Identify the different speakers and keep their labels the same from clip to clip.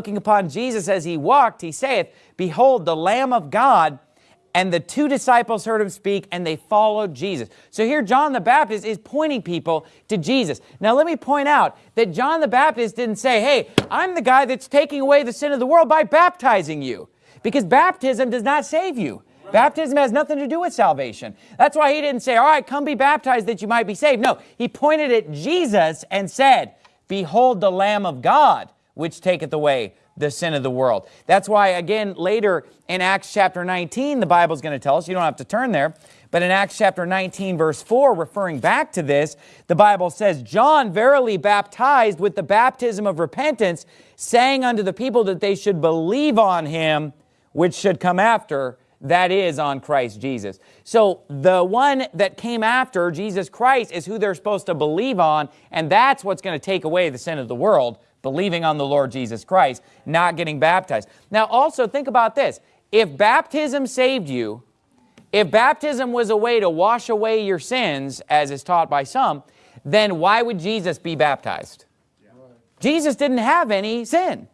Speaker 1: looking upon Jesus as he walked, he saith, Behold, the Lamb of God. And the two disciples heard him speak, and they followed Jesus. So here John the Baptist is pointing people to Jesus. Now let me point out that John the Baptist didn't say, hey, I'm the guy that's taking away the sin of the world by baptizing you. Because baptism does not save you. Baptism has nothing to do with salvation. That's why he didn't say, all right, come be baptized that you might be saved. No, he pointed at Jesus and said, Behold the Lamb of God which taketh away the sin of the world. That's why, again, later in Acts chapter 19, the Bible is going to tell us, you don't have to turn there, but in Acts chapter 19, verse 4, referring back to this, the Bible says, John verily baptized with the baptism of repentance, saying unto the people that they should believe on him, which should come after, that is on Christ Jesus. So the one that came after Jesus Christ is who they're supposed to believe on, and that's what's going to take away the sin of the world believing on the Lord Jesus Christ, not getting baptized. Now also think about this. If baptism saved you, if baptism was a way to wash away your sins, as is taught by some, then why would Jesus be baptized? Jesus didn't have any sin.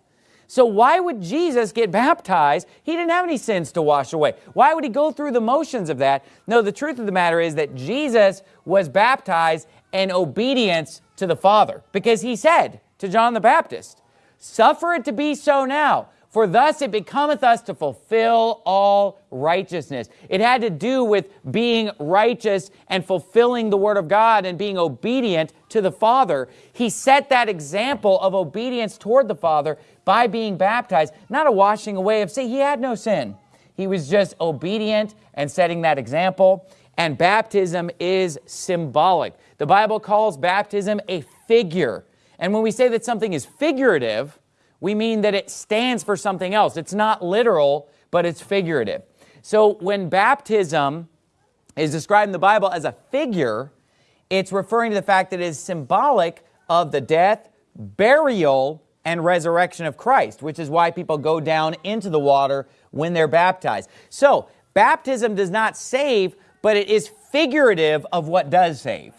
Speaker 1: So why would Jesus get baptized? He didn't have any sins to wash away. Why would he go through the motions of that? No, the truth of the matter is that Jesus was baptized in obedience to the Father because he said, to John the Baptist. Suffer it to be so now, for thus it becometh us to fulfill all righteousness. It had to do with being righteous and fulfilling the Word of God and being obedient to the Father. He set that example of obedience toward the Father by being baptized, not a washing away of sin. He had no sin. He was just obedient and setting that example. And baptism is symbolic. The Bible calls baptism a figure and when we say that something is figurative, we mean that it stands for something else. It's not literal, but it's figurative. So when baptism is described in the Bible as a figure, it's referring to the fact that it is symbolic of the death, burial, and resurrection of Christ, which is why people go down into the water when they're baptized. So baptism does not save, but it is figurative of what does save.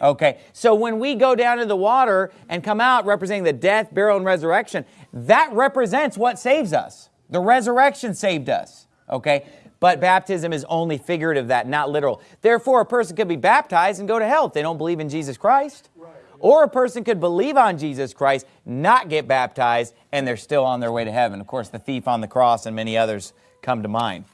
Speaker 1: Okay, so when we go down to the water and come out representing the death, burial, and resurrection, that represents what saves us. The resurrection saved us, okay? But baptism is only figurative that, not literal. Therefore, a person could be baptized and go to hell if they don't believe in Jesus Christ. Right. Or a person could believe on Jesus Christ, not get baptized, and they're still on their way to heaven. Of course, the thief on the cross and many others come to mind.